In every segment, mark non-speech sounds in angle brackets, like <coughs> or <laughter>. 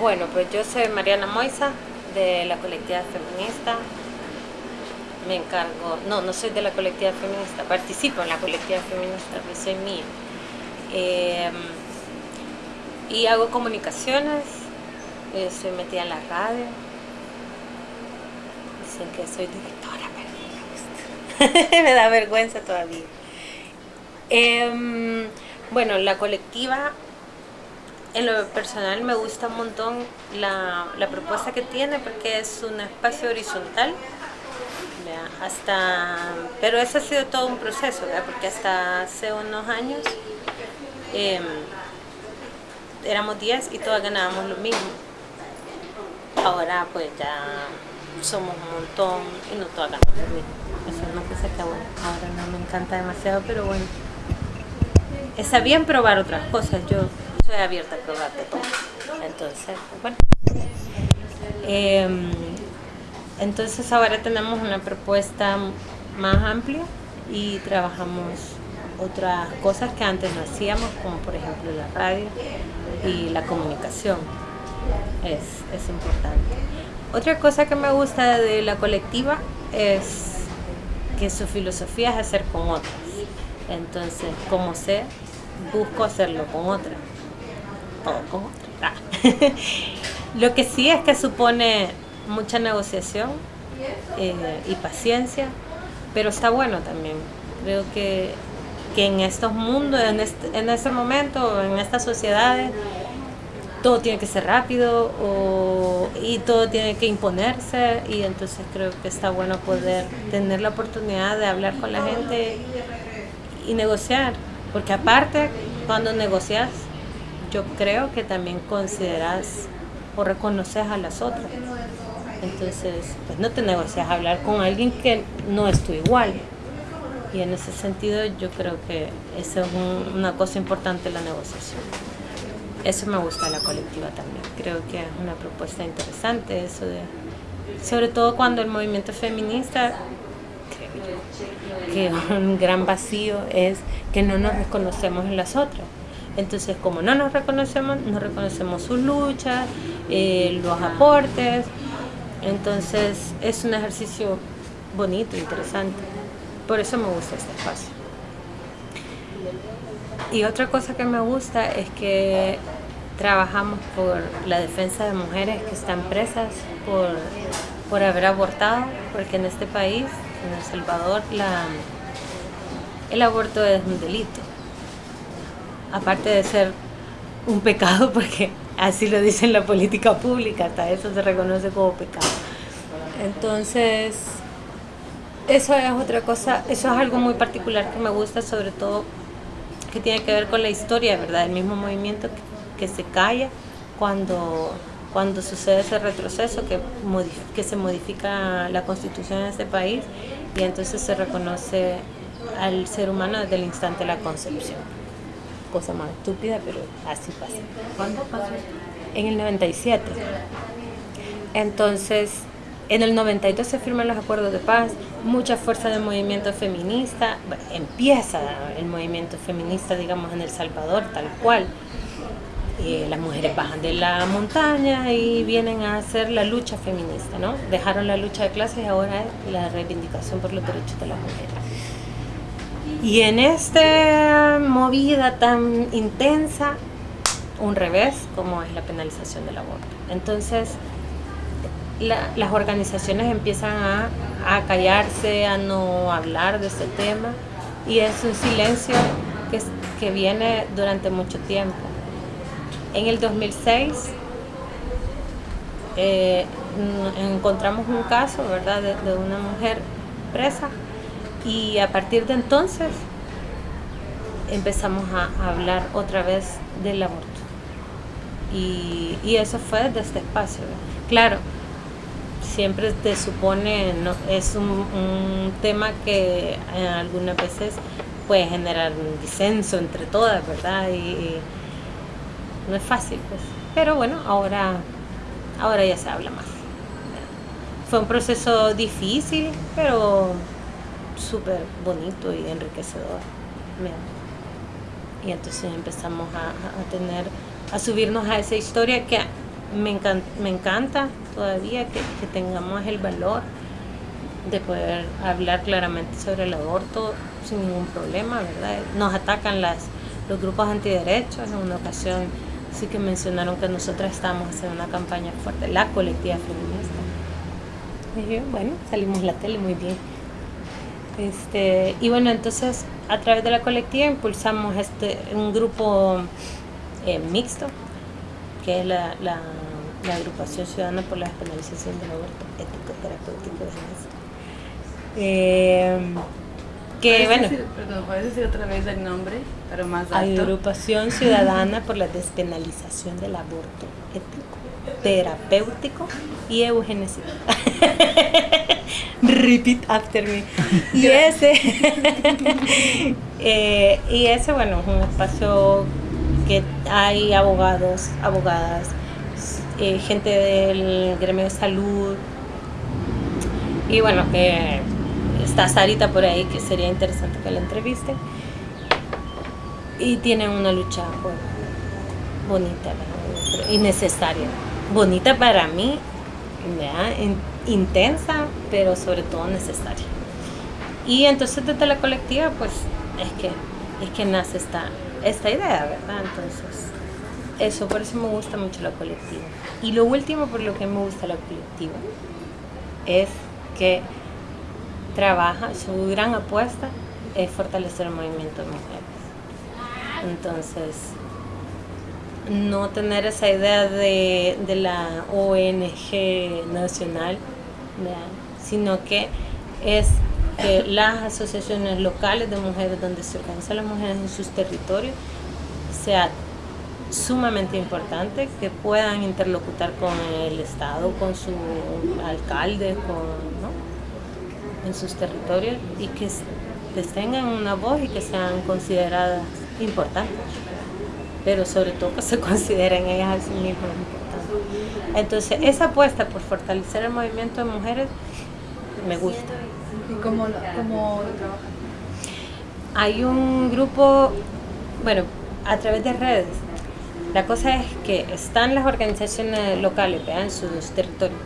Bueno, pues yo soy Mariana Moisa, de la colectividad feminista. Me encargo, no, no soy de la colectividad feminista, participo en la colectividad feminista, que soy mía. Em, y hago comunicaciones, estoy metida en la radio. Dicen que soy directora, pero <laughs> me da vergüenza todavía. Em, bueno, la colectiva en lo personal me gusta un montón la, propuesta que tiene porque es un espacio horizontal hasta pero eso ha sido todo un proceso porque hasta hace unos años em, éramos 10 y todas ganábamos lo mismo. Ahora pues ya somos un montón y no todas ganamos lo mismo. Eso es una cosa ahora no me encanta demasiado pero bueno. Está bien probar otras cosas yo estoy abierta a. Entonces, bueno. Em, entonces ahora tenemos una propuesta más amplia y trabajamos otras cosas que antes no hacíamos, como por ejemplo la radio y la comunicación. Es, es importante. Otra cosa que me gusta de la colectiva es que su filosofía es hacer con otras. Entonces, como sé, busco hacerlo con otras. Ah. <laughs> Lo que sí es que supone mucha negociación eh, y paciencia, pero está bueno también. Creo que, en estos mundos, en este, en este momento, en estas sociedades, todo tiene que ser rápido y todo tiene que imponerse y entonces creo que está bueno poder tener la oportunidad de hablar con la gente y negociar, porque aparte cuando negocias yo creo que también consideras o reconoces a las otras. Entonces, pues no te negocias a hablar con alguien que no es tu igual. Y en ese sentido yo creo que esa es una cosa importante la negociación. Eso me gusta la colectiva también. Creo que es una propuesta interesante eso de, sobre todo cuando el movimiento feminista, creo que un gran vacío es que no nos reconocemos en las otras. Entonces, como no nos reconocemos, no reconocemos sus luchas, eh, los aportes. Entonces, es un ejercicio bonito, interesante. Por eso me gusta este espacio. Y otra cosa que me gusta es que trabajamos por la defensa de mujeres que están presas por, por haber abortado, porque en este país, en El Salvador, el aborto es un delito aparte de ser un pecado, <laughs> porque así lo dice en la política pública, hasta eso se reconoce como pecado. Entonces, eso es otra cosa, eso es algo muy particular que me gusta, sobre todo que tiene que ver con la historia, ¿verdad? El mismo movimiento que, se calla cuando, cuando sucede ese retroceso, que, que se modifica la constitución en este país y entonces se reconoce al ser humano desde el instante de la concepción cosa más estúpida, pero así pasa. ¿Cuándo pasó? En el 97. Entonces, en el 92 se firman los acuerdos de paz, mucha fuerza del movimiento feminista, empieza el movimiento feminista, digamos, en El Salvador, tal cual. Eh, las mujeres bajan de la montaña y vienen a hacer la lucha feminista, ¿no? Dejaron la lucha de clases y ahora es la reivindicación por los derechos de las mujeres. Y en esta movida tan intensa, un revés como es la penalización del aborto. Entonces, las organizaciones empiezan a, callarse, a no hablar de ese tema y es un silencio que, que viene durante mucho tiempo. En el 2006 eh, encontramos un caso, ¿verdad?, de una mujer presa y a partir de entonces empezamos a, hablar otra vez del aborto. Y, eso fue desde este espacio. Claro, siempre te supone, es un, tema que algunas veces puede generar un disenso entre todas, ¿verdad? Y, no es fácil, pues. Pero bueno, ahora, ahora ya se habla más. Fue un proceso difícil, pero súper bonito y enriquecedor. Y entonces empezamos a, tener, a subirnos a esa historia que me, encanta, me encanta todavía que, que tengamos el valor de poder hablar claramente sobre el aborto sin ningún problema, ¿verdad? Nos atacan las, los grupos antiderechos. En una ocasión sí que mencionaron que nosotras estábamos haciendo una campaña fuerte, la colectiva feminista. Y bueno, salimos la tele muy bien. Este, y bueno, entonces a través de la colectiva impulsamos este, un grupo eh, mixto, que es la, la, la, agrupación ciudadana por la despenalización del aborto ético, terapéutico eh, que bueno. Decir, perdón, ¿puedes decir otra vez el nombre, pero más alto? Agrupación <laughs> Ciudadana por la Despenalización del Aborto Ético, Terapéutico y Eugenesia. <laughs> Repeat after me. Y ese, <laughs> eh, y ese, bueno, es un espacio que hay abogados, abogadas, eh, gente del gremio de salud, y bueno, que está Sarita por ahí, que sería interesante que la entreviste. Y tienen una lucha bonita y necesaria. Bonita para mí, intensa, pero sobre todo necesaria. Y entonces desde la colectiva, pues es que, es que nace esta, esta idea, ¿verdad? Entonces, eso, por eso me gusta mucho la colectiva. Y lo último por lo que me gusta la colectiva es que trabaja, su gran apuesta es fortalecer el movimiento de mujeres. Entonces, no tener esa idea de, de la ONG nacional, sino que es que las asociaciones locales de mujeres donde se organizan las mujeres en sus territorios sea sumamente importante que puedan interlocutar con el Estado, con su alcalde, con en sus territorios y que tengan una voz y que sean consideradas importantes, pero sobre todo que se <laughs> consideren ellas a sí mismas importantes. Entonces, esa apuesta por fortalecer el movimiento de mujeres me gusta. ¿Y cómo lo, cómo Hay un grupo, bueno, a través de redes. La cosa es que están las organizaciones locales en sus territorios.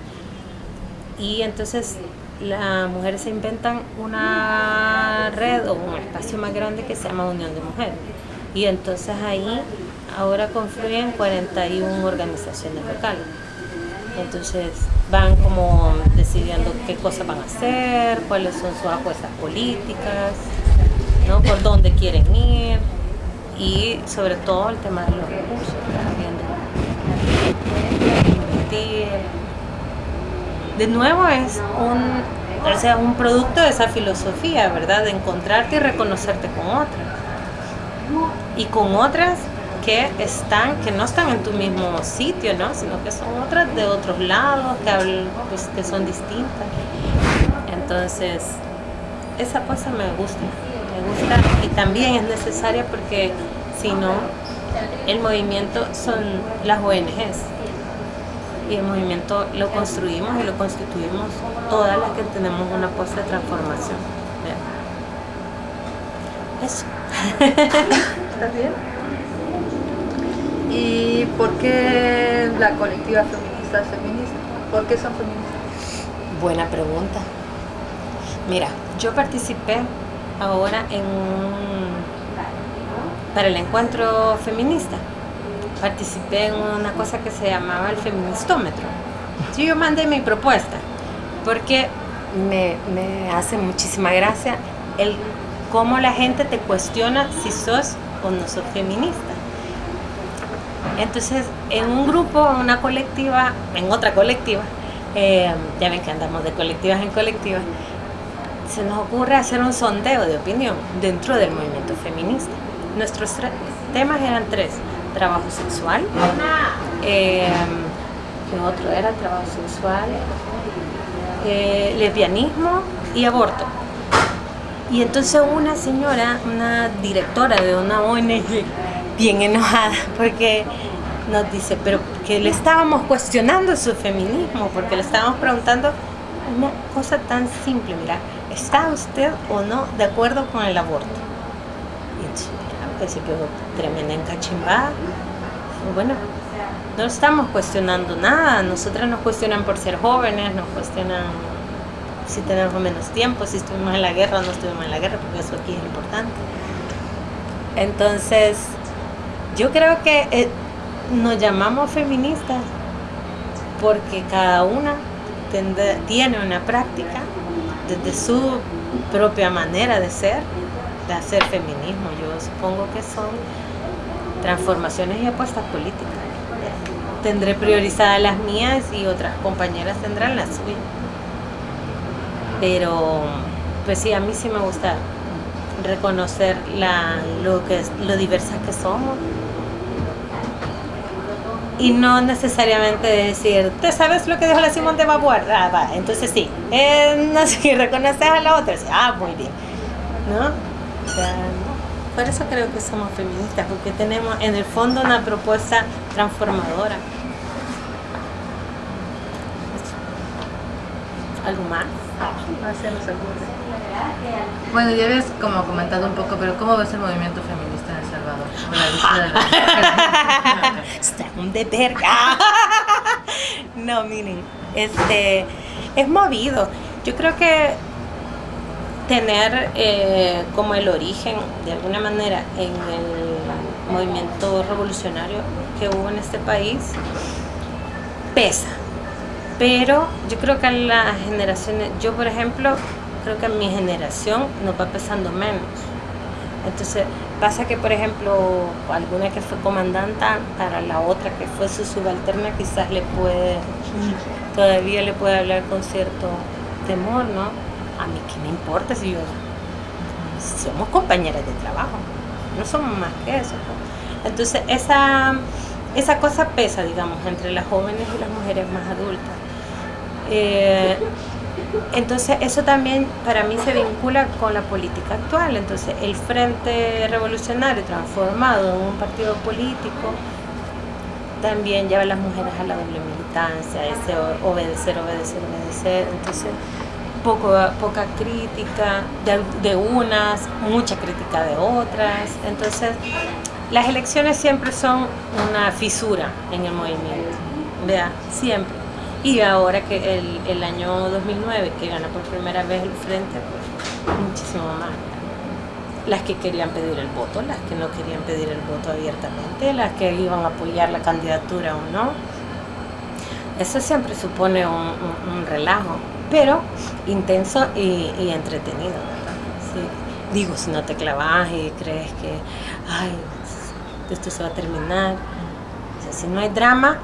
Y entonces las mujeres se inventan una red o un espacio más grande que se llama Unión de Mujeres. Y entonces ahí ahora confluyen 41 organizaciones locales. Entonces van como decidiendo qué cosas van a hacer, cuáles son sus apuestas políticas, ¿no? por dónde quieren ir y sobre todo el tema de los recursos, de nuevo es un, o sea, un producto de esa filosofía, ¿verdad? De encontrarte y reconocerte con otras. Y con otras que están, que no están en tu mismo sitio, ¿no? Sino que son otras de otros lados, que, pues, que son distintas. Entonces, esa cosa me gusta, me gusta y también es necesaria porque si no, el movimiento son las ONGs y el movimiento lo construimos y lo constituimos todas las que tenemos una puesta de transformación. Eso. <laughs> ¿Estás bien? ¿Y por qué la colectiva feminista es feminista? ¿Por qué son feministas? Buena pregunta. Mira, yo participé ahora en para el encuentro feminista participé en una cosa que se llamaba el feministómetro. yo mandé mi propuesta, porque me, me hace muchísima gracia el cómo la gente te cuestiona si sos o no sos feminista. Entonces, en un grupo, en una colectiva, en otra colectiva, eh, ya ven que andamos de colectivas en colectivas, se nos ocurre hacer un sondeo de opinión dentro del movimiento feminista. Nuestros temas eran tres trabajo sexual. Eh, ¿Qué otro era? Trabajo sexual, eh, lesbianismo y aborto. Y entonces una señora, una directora de una ONG, bien enojada, porque nos dice, pero que le estábamos cuestionando su feminismo, porque le estábamos preguntando una cosa tan simple, mira, ¿está usted o no de acuerdo con el aborto? Y entonces, que se quedó tremenda encachimbada. bueno, no estamos cuestionando nada. Nosotras nos cuestionan por ser jóvenes, nos cuestionan si tenemos menos tiempo, si estuvimos en la guerra o no estuvimos en la guerra, porque eso aquí es importante. Entonces, yo creo que eh, nos llamamos feministas porque cada una tiene una práctica desde su propia manera de ser, de hacer feminismo. Yo supongo que son transformaciones y apuestas políticas. Tendré priorizadas las mías y otras compañeras tendrán las suyas. Pero, pues sí, a mí sí me gusta reconocer la, lo, que, lo diversas que somos y no necesariamente decir, ¿te sabes lo que dijo la Simón de Babuar? Ah, entonces sí. Eh, no sé, <laughs> reconoces a la otra, ah, muy bien. ¿No? Por eso creo que somos feministas, porque tenemos en el fondo una propuesta transformadora. ¿Algo más? Bueno, ya habías como comentado un poco, pero ¿cómo ves el movimiento feminista Salvador? <laughs> Está un de verga. <laughs> no, miren, este, es movido. Yo creo que tener eh, como el origen, de alguna manera, en el movimiento revolucionario que hubo en este país, pesa pero yo creo que las generaciones, yo por ejemplo, creo que mi generación nos va pesando menos. Entonces pasa que, por ejemplo, alguna que fue comandanta, para la otra que fue su subalterna, quizás le puede, todavía le puede hablar con cierto temor, ¿no? A mí qué me importa si yo, somos compañeras de trabajo, no somos más que eso. Entonces esa, esa cosa pesa, digamos, entre las jóvenes y las mujeres más adultas. Eh, entonces eso también para mí se vincula con la política actual. Entonces el Frente Revolucionario transformado en un partido político también lleva a las mujeres a la doble militancia, ese obedecer, obedecer, obedecer. Entonces poco, poca crítica de, de unas, mucha crítica de otras. Entonces las elecciones siempre son una fisura en el movimiento. Vea, siempre. Y ahora que el, el año 2009, que gana por primera vez el frente, pues muchísimo más. Las que querían pedir el voto, las que no querían pedir el voto abiertamente, las que iban a apoyar la candidatura o no. Eso siempre supone un, un, relajo, pero intenso y, entretenido, ¿verdad? Digo, si no te clavas y crees que, ay, esto se va a terminar. Si no hay drama,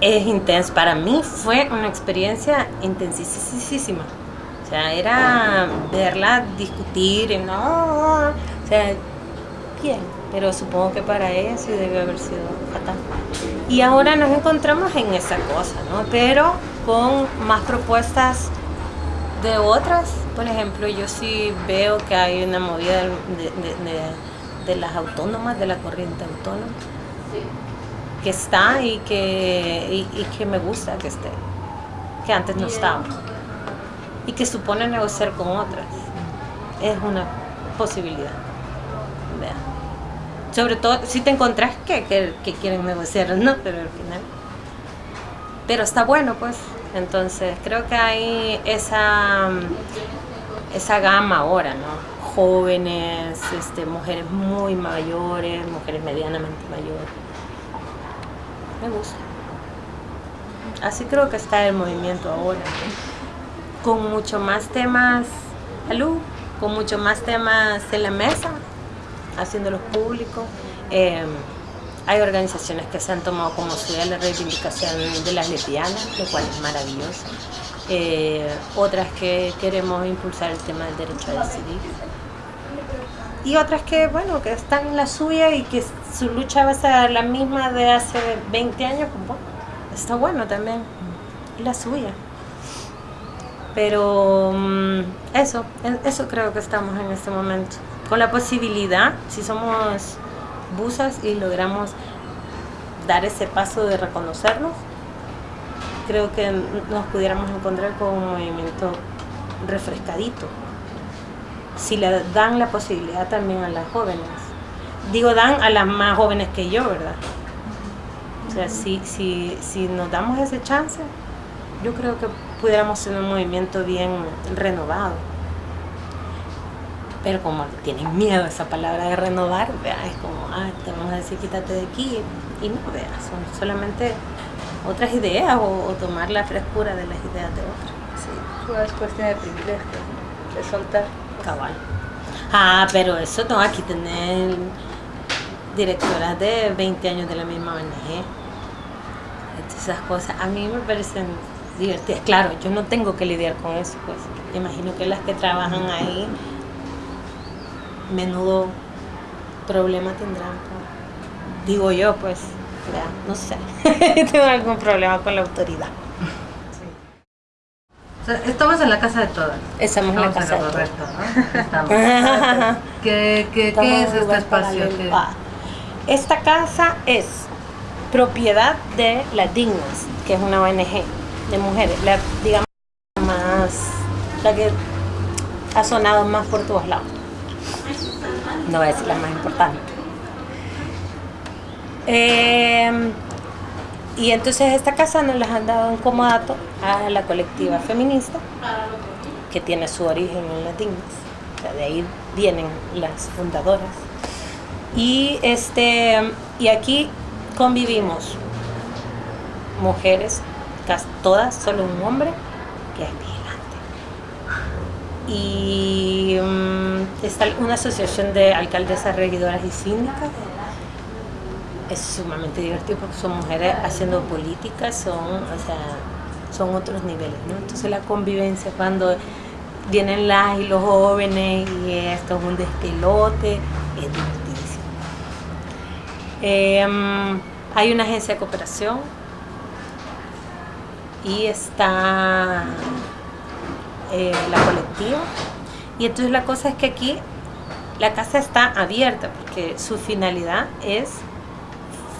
es intenso. Para mí fue una experiencia intensísima. O sea, era verla discutir, no, o sea, bien, pero supongo que para ella sí debe haber sido fatal. Y ahora nos encontramos en esa cosa, ¿no? Pero con más propuestas de otras. Por ejemplo, yo sí veo que hay una movida de, de, de las autónomas, de la corriente autónoma que está y que, y, que me gusta que esté, que antes no estaba. Y que supone negociar con otras. Es una posibilidad. Sobre todo si te encontrás que, que, quieren negociar, ¿no? Pero al final. Pero está bueno, pues. Entonces, creo que hay esa, esa gama ahora, ¿no? Jóvenes, este, mujeres muy mayores, mujeres medianamente mayores me gusta. Así creo que está el movimiento ahora, con mucho más temas, salud, con mucho más temas en la mesa, haciéndolos públicos. Eh, hay organizaciones que se han tomado como suya la reivindicación de las lesbianas, lo cual es maravilloso. Eh, otras que queremos impulsar el tema del derecho a decidir y otras que, bueno, que están en la suya y que su lucha va a ser la misma de hace 20 años, pues está bueno también, la suya. Pero mm, eso, eso creo que estamos en este momento. Con la posibilidad, si somos busas y logramos dar ese paso de reconocernos, creo que nos pudiéramos encontrar con un movimiento refrescadito si le dan la posibilidad también a las jóvenes. Digo, dan a las más jóvenes que yo, ¿verdad? O sea, si, si, si nos damos ese chance, yo creo que pudiéramos tener un movimiento bien renovado. Pero como tienen miedo a esa palabra de renovar, ¿vea? es como, ah, te vamos a decir quítate de aquí. Y no, vea, son solamente otras ideas o, tomar la frescura de las ideas de otros. Sí, es cuestión de privilegio, de soltar. Cabal. Ah, pero eso no, aquí tener directoras de 20 años de la misma ONG. Esas cosas a mí me parecen divertidas. Claro, yo no tengo que lidiar con eso, pues. Imagino que las que trabajan ahí, menudo problema tendrán. Pues. Digo yo, pues, no sé. <laughs> tengo algún problema con la autoridad. Estamos en la casa de todas. Estamos, en la casa de todas. <laughs> ¿Qué, qué, ¿qué es este espacio? Esta casa es propiedad de las Dignas, que es una ONG de mujeres, la, digamos, más, la que ha sonado más por todos lados. No voy a decir la más importante. Em, y entonces esta casa nos la han dado en comodato a la colectiva feminista, que tiene su origen en las Dignas. de ahí vienen las fundadoras. Y, este, y aquí convivimos mujeres, todas, solo un hombre, que es vigilante. Y mm, está una asociación de alcaldesas, regidoras y síndicas. Es sumamente divertido porque son mujeres haciendo política, son, o sea, son otros niveles, ¿no? Entonces la convivencia cuando vienen las y los jóvenes y esto es un despelote, es divertidísimo. Em, hay una agencia de cooperación y está eh, la colectiva. Y entonces la cosa es que aquí la casa está abierta porque su finalidad es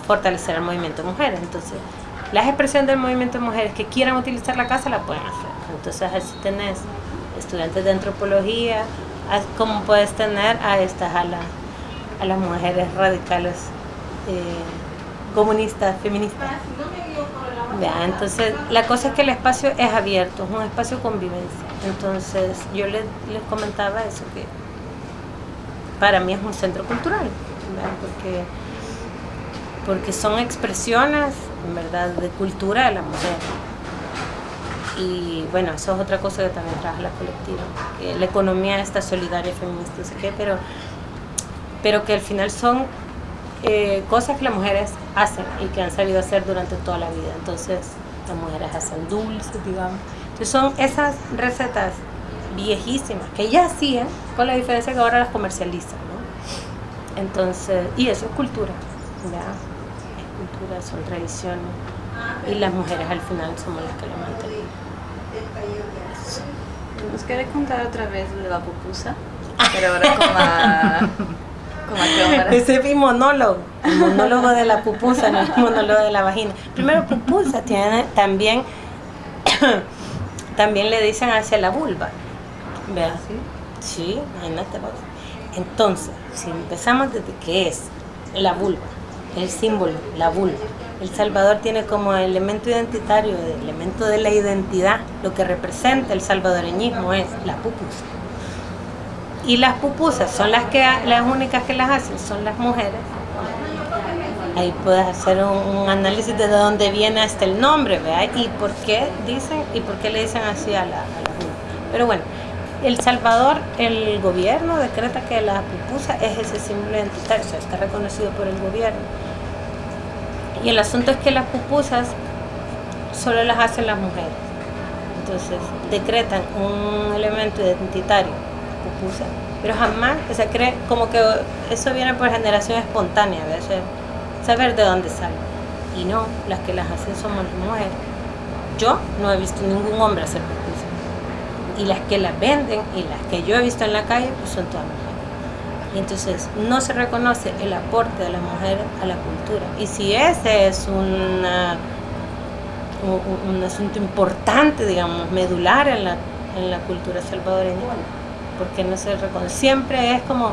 fortalecer el movimiento de mujeres. Entonces, las expresiones del movimiento de mujeres que quieran utilizar la casa la pueden hacer. Entonces, así tenés estudiantes de antropología, como puedes tener a estas, a, a las mujeres radicales eh, comunistas, feministas. entonces, la cosa es que el espacio es abierto, es un espacio de convivencia. Entonces, yo les, comentaba eso, que para mí es un centro cultural, porque porque son expresiones, en verdad, de cultura de la mujer. Y bueno, eso es otra cosa que también trabaja la colectiva, que la economía está solidaria, feminista, no sé qué, pero, pero que al final son eh, cosas que las mujeres hacen y que han sabido hacer durante toda la vida. Entonces, las mujeres hacen dulces, digamos. Entonces, son esas recetas viejísimas que ya hacían, con la diferencia que ahora las comercializan, ¿no? Entonces, y eso es cultura, ¿ya? Cultura, son tradiciones. Y las mujeres al final somos las que lo mantenemos. ¿Nos quiere contar otra vez de la pupusa? Pero ahora como a <laughs> ese es mi monólogo, el monólogo de la pupusa, no el monólogo de la vagina. Primero, pupusa tiene también, <coughs> también le dicen hacia la vulva. ¿Verdad? Sí, imagínate vos. Entonces, si empezamos desde qué es la vulva, el símbolo, la vulva. El Salvador tiene como elemento identitario, elemento de la identidad, lo que representa el salvadoreñismo es la pupusa. Y las pupusas son las, que, las únicas que las hacen, son las mujeres. Ahí puedes hacer un, análisis de dónde viene hasta el nombre, ¿verdad? Y por qué dicen, y por qué le dicen así a la, a Pero bueno, El Salvador, el gobierno decreta que la pupusa es ese símbolo identitario, o sea, está reconocido por el gobierno. Y el asunto es que las pupusas solo las hacen las mujeres. Entonces, decretan un elemento identitario pupusa. Pero jamás, o sea, cree como que eso viene por generación espontánea, ¿ves? saber de dónde sale. Y no, las que las hacen somos las mujeres. Yo no he visto ningún hombre hacer pupusa. Y las que las venden y las que yo he visto en la calle, pues son todas mujeres. Y entonces no se reconoce el aporte de la mujer a la cultura. Y si ese es una, un, un asunto importante, digamos, medular en la, en la cultura salvadoreña, porque no se reconoce. Siempre es como,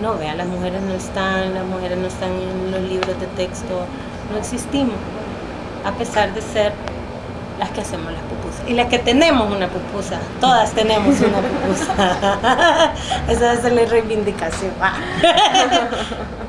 no, vean, las mujeres no están, las mujeres no están en los libros de texto, no existimos, a pesar de ser las que hacemos las Y las que tenemos una pupusa, todas tenemos una pupusa. <laughs> Esa es la reivindicación. <laughs> <laughs>